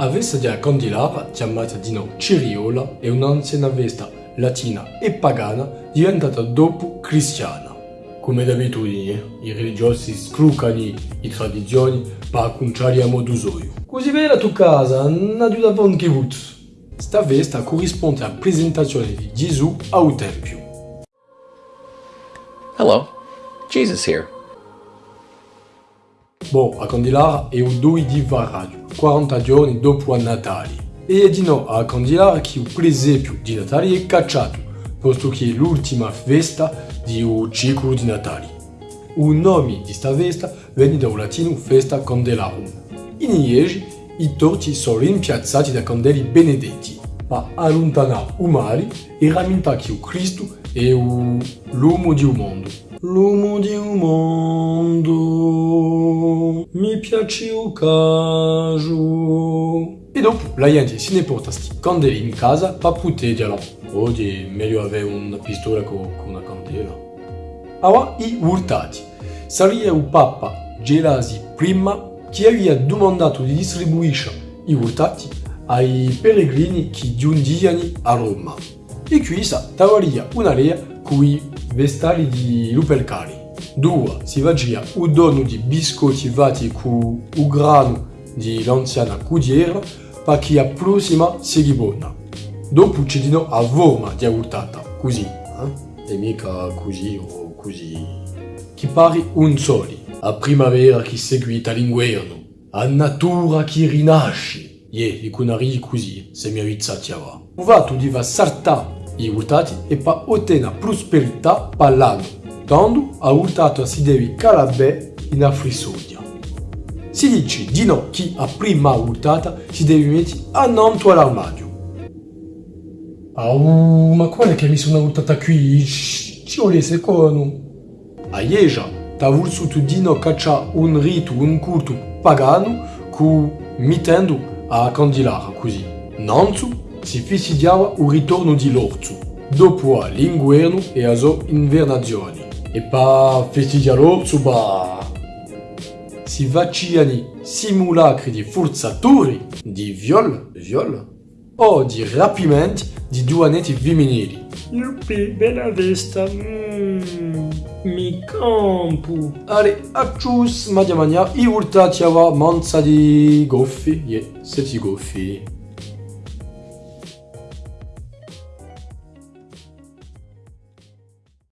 A vesta di Condilara, chiamata di no Ciriola, è un'anziana vesta latina e pagana diventata dopo cristiana. Come d'abitudine, i religiosi scrucano le tradizioni per conciare a modo suo. Così vera tu casa, non da buon che vuoi. Sta vesta corrisponde alla presentazione di Gesù al Tempio. Hello, Jesus here. Boh, a Candilara è il 2 di Varraggio, 40 giorni dopo Natale. E è di no a Candilara che il presepio di Natale è cacciato, posto che è l'ultima festa di un ciclo di Natale. Il nome di sta festa viene dal latino festa Candelarum. In Liegi i torti sono rimpiazzati da candeli benedetti, per allontanare il male e rammentare che Cristo è l'uomo di un mondo. L'uomo di un mondo piace o caso. E dopo la gente se ne porta sti candeli in casa per proteggerla. Oggi è meglio avere una pistola con una candela. Allora i urtati. Sarebbe il Papa Gelasi I che aveva domandato di distribuire i urtati ai peregrini che giungevano a Roma. E qui sa una lea con i vestali di Lupelcari. Due si vagia un dono di biscotti fatti con il grano di l'anziana cudiera perché la prossima sia buona. Dopo ci dino a forma di urtata, così, eh? e mica così o così. Che pare un soli, a primavera che seguita l'inverno, a natura che rinasce. Ie, e con ari così, se mi avizzati va. Un vatto di va sarta i urtati e pa ottenere prosperità per l'anno, tanto a urtato si deve calabè in affrissodia. Si dice di no chi a prima urtata si deve mettere annanto all'armadio. Au, ma qual è che mi sono urtata qui? Ci vuole secondo. A Ieja, t'ha voluto di no caccia un rito, un culto pagano cu mitendo a Candilara così. Nanzu si festeggiava il ritorno di l'orzo, dopo l'inverno e a sue invernazioni. E per festeggiare l'orzo, bah, si facevano simulacri di forzature, di viol, viol, o di rapimenti di duanetti femminili. Yuppie, bella vesta. Mm, mi campo. Ale, accius, madia mania, i urtati ava manza di goffi, yeah, seti goffi.